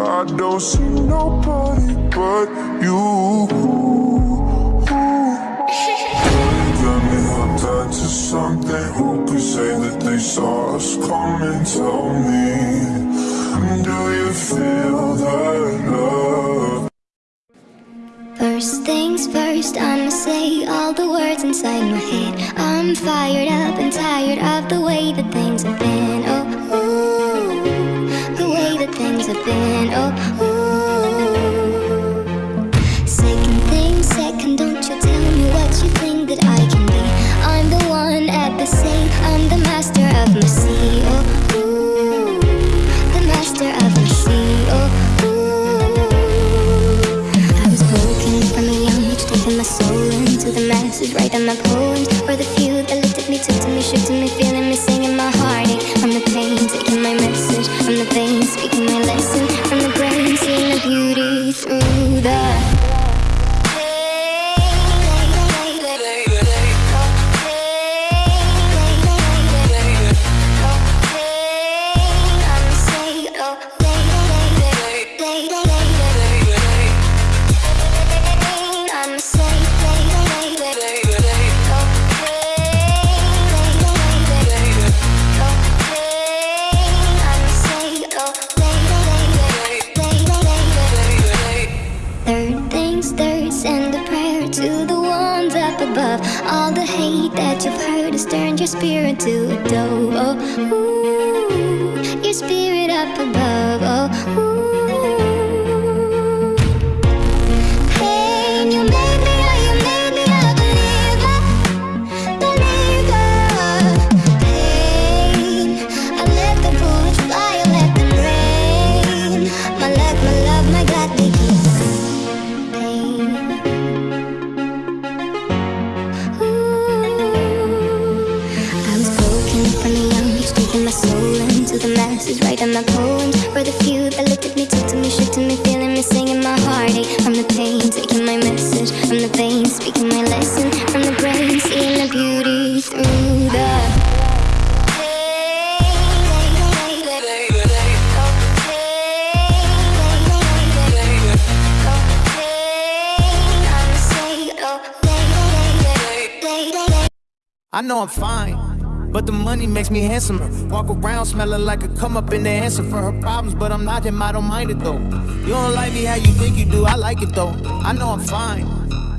I don't see nobody but you. Got something. Who could say that they saw us coming? Tell me, do you feel that love? First things first, I'ma say all the words inside my head. I'm fired up and tired of the way that things have been. Oh, ooh. Second thing, second, don't you tell me what you think that I can be. I'm the one at the same, I'm the master of my sea. Oh, the master of my sea. Oh. I was broken from a young age, taking my soul into the masses, writing my poems for the few that looked at me, took to me, shook to me, turned your spirit to a dove. Oh, ooh, your spirit up above. Oh, ooh. My poems for the few that me, took to me, shook to me, feeling me, singing my heartache from the pain, taking my message. From the veins, speaking my lesson. From the brain, seeing the beauty through the. I know I'm fine, but the money makes me handsomer. Walk around smelling like a come up in the answer for her problems, but I'm not him, I don't mind it though. You don't like me how you think you do, I like it though. I know I'm fine,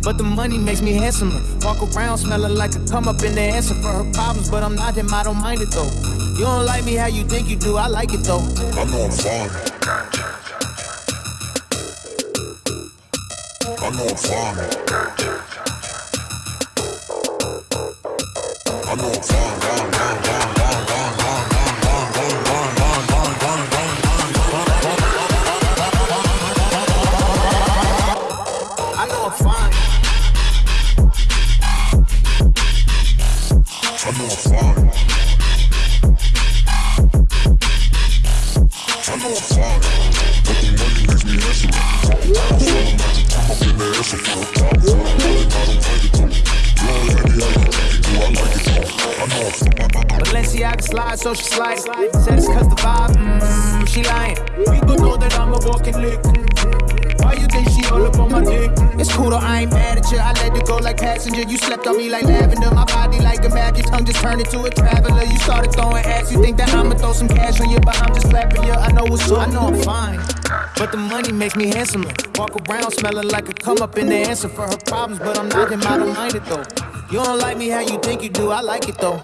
but the money makes me handsomer. Walk around smelling like a come up in the answer for her problems, but I'm not him, I don't mind it though. You don't like me how you think you do, I like it though. I know I'm fine. I know I'm fine. I know I'm fine. I know I'm fine. I know I'm fine. I know I'm fine. But the money makes me handsome. I'm feeling like a come up answer. I don't find it slide, so she slide. Said it's cause the vibe, mm, she lying. People know that I'm a walking lick. Why you think she all up on my dick? It's cool though, I ain't mad at you. I let it go like passenger. You slept on me like lavender. My body like a map. Your tongue just turned into a traveler. You started throwing ass. You think that I'ma throw some cash on you, but I'm just slapping you. I know what's up. I know I'm fine. But the money makes me handsomer. Walk around smelling like a come up in the answer for her problems, but I'm not him. I don't mind it though. You don't like me how you think you do. I like it though.